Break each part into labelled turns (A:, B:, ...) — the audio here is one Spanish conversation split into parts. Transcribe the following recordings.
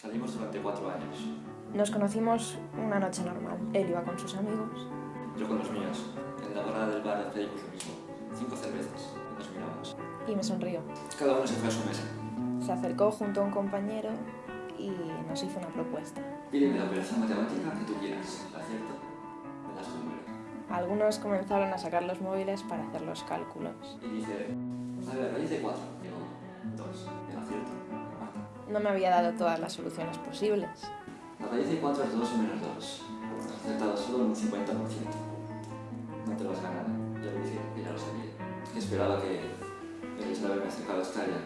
A: Salimos durante cuatro años.
B: Nos conocimos una noche normal. Él iba con sus amigos.
A: Yo con los míos. En la barra del bar hacíamos lo mismo. Cinco cervezas. Y nos miramos.
B: Y me sonrió.
A: Cada uno se fue a su mesa.
B: Se acercó junto a un compañero y nos hizo una propuesta.
A: Pídeme la operación matemática que tú quieras. ¿La acierto? Me das número.
B: Algunos comenzaron a sacar los móviles para hacer los cálculos.
A: Y dice, a ver, raíz de cuatro. Digo, dos.
B: No me había dado todas las soluciones posibles.
A: La raíz de 4 es 2 menos 2. Has acertado solo un 50%. No te vas a ganar. Ya lo dije, que ya lo sabía. Esperaba que hecho de haberme acercado a Australia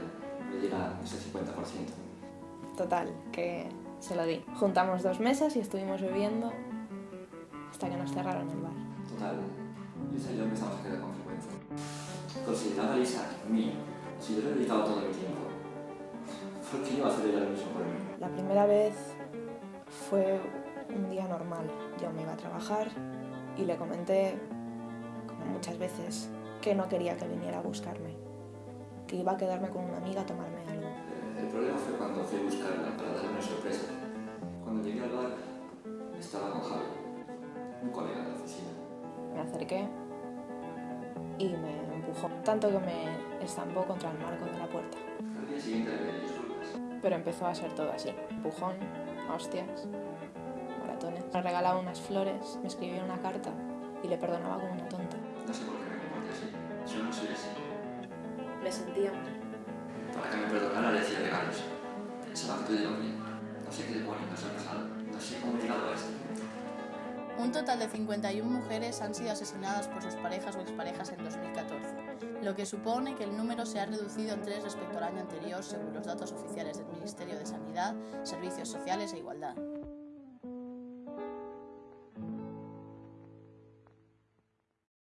A: me diera ese 50%.
B: Total, que se lo di. Juntamos dos mesas y estuvimos bebiendo hasta que nos cerraron el bar.
A: Total, Lisa y yo empezamos a quedar con frecuencia. Consideraba a Lisa mío. Si yo le dedicaba todo mi tiempo,
B: La primera vez fue un día normal. Yo me iba a trabajar y le comenté, como muchas veces, que no quería que viniera a buscarme, que iba a quedarme con una amiga a tomarme algo.
A: El problema fue cuando fui a buscarla para darle una sorpresa. Cuando llegué al bar, estaba con Javi, un colega de la oficina.
B: Me acerqué y me empujó, tanto que me estampó contra el marco de la puerta. Pero empezó a ser todo así. Empujón, hostias, maratones. Me regalaba unas flores, me escribía una carta y le perdonaba como una tonta.
A: No sé por qué me comporté así. Yo no soy así.
B: Me sentía mal.
A: Para que me perdonara le decía regalos. Pensaba que todo iba bien. No sé qué demonios nos ha pasado.
C: Un total de 51 mujeres han sido asesinadas por sus parejas o exparejas en 2014, lo que supone que el número se ha reducido en tres respecto al año anterior según los datos oficiales del Ministerio de Sanidad, Servicios Sociales e Igualdad.